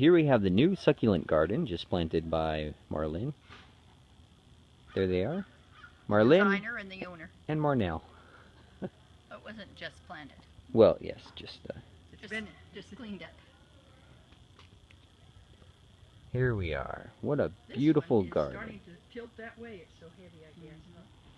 here we have the new succulent garden just planted by Marlene. There they are. Marlene Designer and the owner. and Marnell. It wasn't just planted. Well, yes, just uh, It's Just, been, just cleaned up. here we are. What a this beautiful one is garden. starting to tilt that way. It's so heavy, I guess. Mhm.